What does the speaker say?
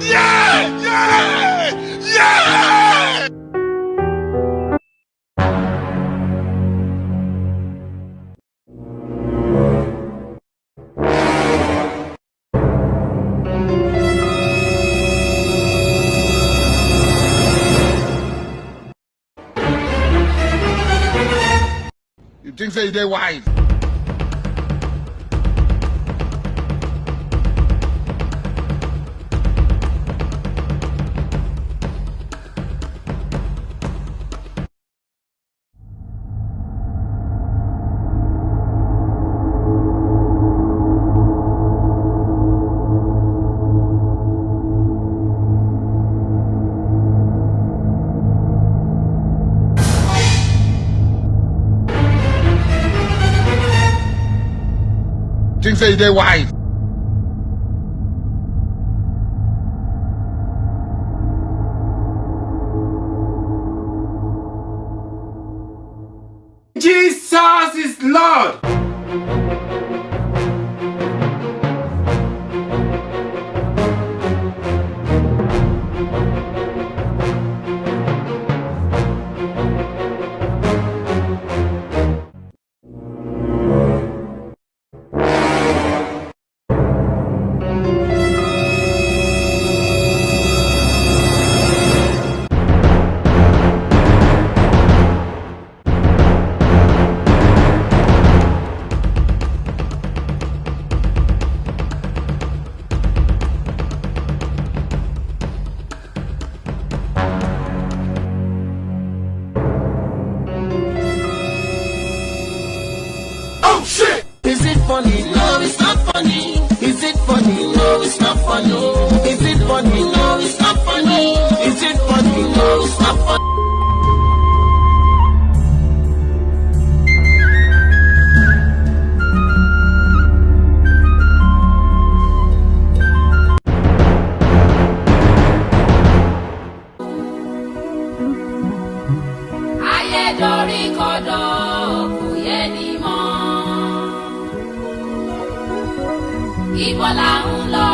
Yeah! Yeah! Yeah! You think they're wise? Say they wise. Jesus is Lord! funny. No, it's not funny. ìbọ̀là un. lọ.